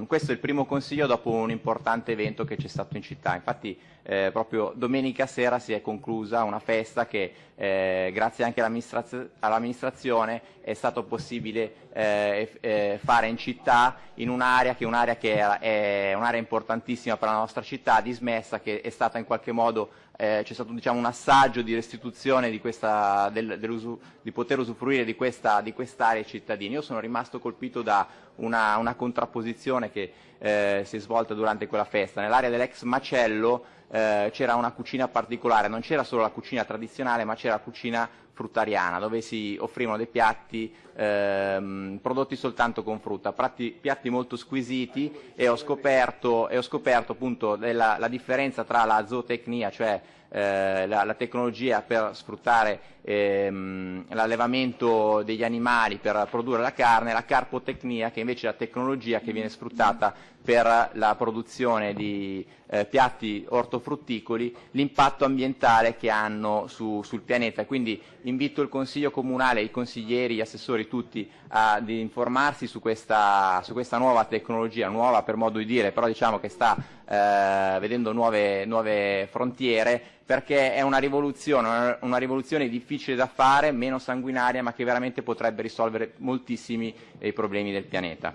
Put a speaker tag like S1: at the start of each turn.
S1: ehm, questo è il primo consiglio dopo un importante evento che c'è stato in città. Infatti eh, proprio domenica sera si è conclusa una festa che eh, grazie anche all'amministrazione è stato possibile eh, eh, fare in città in un'area che, un che è un'area importantissima per la nostra città, dismessa, che è stata in qualche modo eh, c'è stato diciamo, un assaggio di restituzione di, questa, del, di poter usufruire di questa, di quest'area ai cittadini. Io sono rimasto colpito da una, una contrapposizione che eh, si è svolta durante quella festa. Nell'area dell'ex macello eh, c'era una cucina particolare, non c'era solo la cucina tradizionale ma c'era la cucina fruttariana dove si offrivano dei piatti ehm, prodotti soltanto con frutta, piatti, piatti molto squisiti e ho scoperto, e ho scoperto appunto della, la differenza tra la zootecnia, cioè eh, la, la, tecnologia per sfruttare ehm, l'allevamento degli animali per produrre la carne, la carpotecnia che invece è la tecnologia che viene sfruttata per la produzione di eh, piatti ortofrutticoli, l'impatto ambientale che hanno su, sul pianeta. Quindi invito il Consiglio Comunale, i consiglieri, gli assessori tutti ad informarsi su questa, su questa nuova tecnologia, nuova per modo di dire, però diciamo che sta eh, vedendo nuove, nuove frontiere perché è una rivoluzione, una rivoluzione difficile da fare, meno sanguinaria, ma che veramente potrebbe risolvere moltissimi dei problemi del pianeta.